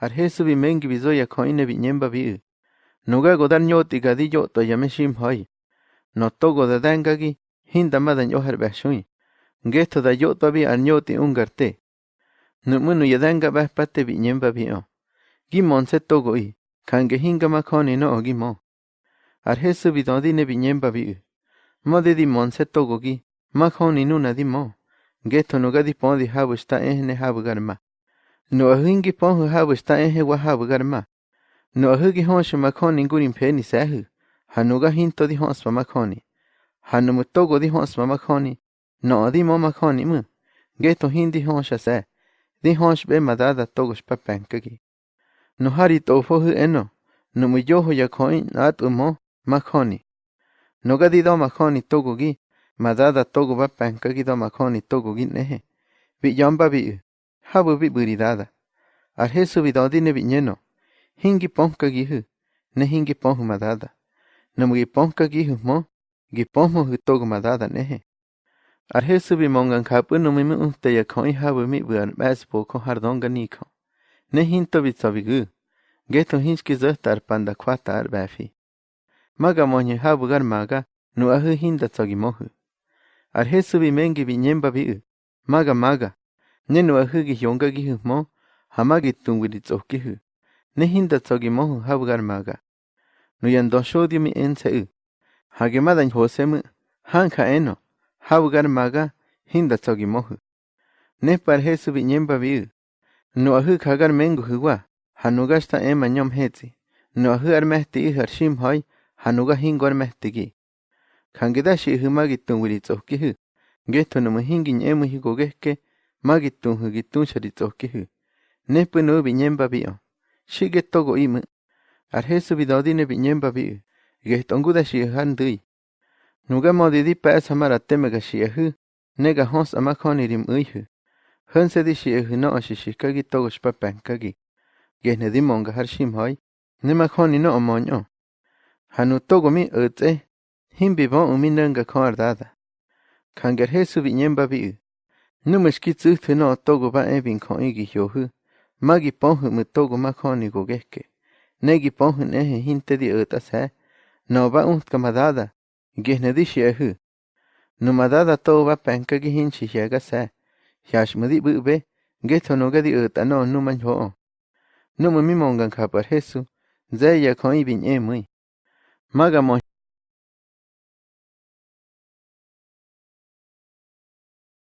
arhesu bimengi bizoya koine biñemba bi nuga godar ñoti gadillo to yameshim hoy no togo de dangagi hinda madan yoher gesto da yoto bi arñoti ungarte numunu yadanga baspate biñemba bi o. Gimon se togo i. Kange hinga makoni no ogimo arhesu bidodine biñemba bi mode di monse togo gi makoni nuna di mo. Gesto nuga di pondi habu sta No ahingi pon habu sta ehe wa habu garma. No ahugi honshu makoni ngurin peni sehu. Hanuga hinto di honspa makoni. Hanumu togo di honspa makoni. No di mo makoni mu. Gesto hindi honsha sa. Di honsh be madada togo shpa penkagi. No hari tofo hu eno. No mu yoho ya koin at umo makoni. No gadi do makoni togo gi. Madada togo ba penkagi do makoni togo gi nehe. Vi yamba vi u. habubi buridada arhe subidodi ne biñeno hingi ponka gihu ne hingi ponhu madada namugi ponka gihu mo gi ponmo hutogu madada nehe arhe subi mongan kapu numimi unte ya koi habumi buan bas boko hardonga niko ne hinto bitsabigu geto hinski zöhtar panda kwata arbafi maga monye habugar maga nu ahu hinda tsogimohu arhe subi mengi binyemba biu maga maga Ne nu ahu gi yonga gihu mo. Hamagi tungwiri tsokihu. Ne hinda tsogi mohu habu gar maga. Nu yan don shodio mi ense u. Hage madan hose mu. Hanka eno. Habu gar maga. Hinda tsogi mohu. Ne par Jesu vi nyemba vi u. Nu ahu kagar mengu huwa. Hanuga sta ema nyom hetsi. Nu ahu ar mehti ihar shim hoi. Hanuga hingo magittunhu gittuncharitsohkihy népynu'u biñémpapi'o xi'ketokó'imä arjésuvidodine biñémpapi'ä guejtongudaxi'äjá ntýi nu'u camodidi pa'asamaratémeka xi'äjä néka jos amajóniri'm'äyjä jändsedi xi'äjä no'oxi xijkäki togoxpapäjkäki guejnedimonhka jarximhai nemajónino'o mo'oñ'o ha nuu togomi ʼätse jimpivo'ömi nänhkäjö ardada kange'arjésubiñémpapi'ä Nümishkits'üjtjä no'oto'goba ʼebi'ŋgjo'yĩki yojä, makipojkä'mä togomajko'nigokejke, neki'pojkä'neje jintedi'ätasä, no'oba ʼujtkamadada, ŋgyejnädi'syä'jä, nämadada to'obapänhkäki jintzyisyajgasä, jyas'mädi'pä'be, ŋgyejtyo'nogedi'ätano'o nämanyo'o, nä'mä mimo'ŋganhka'pa'tь Jesu, Maga n'yämä'yi.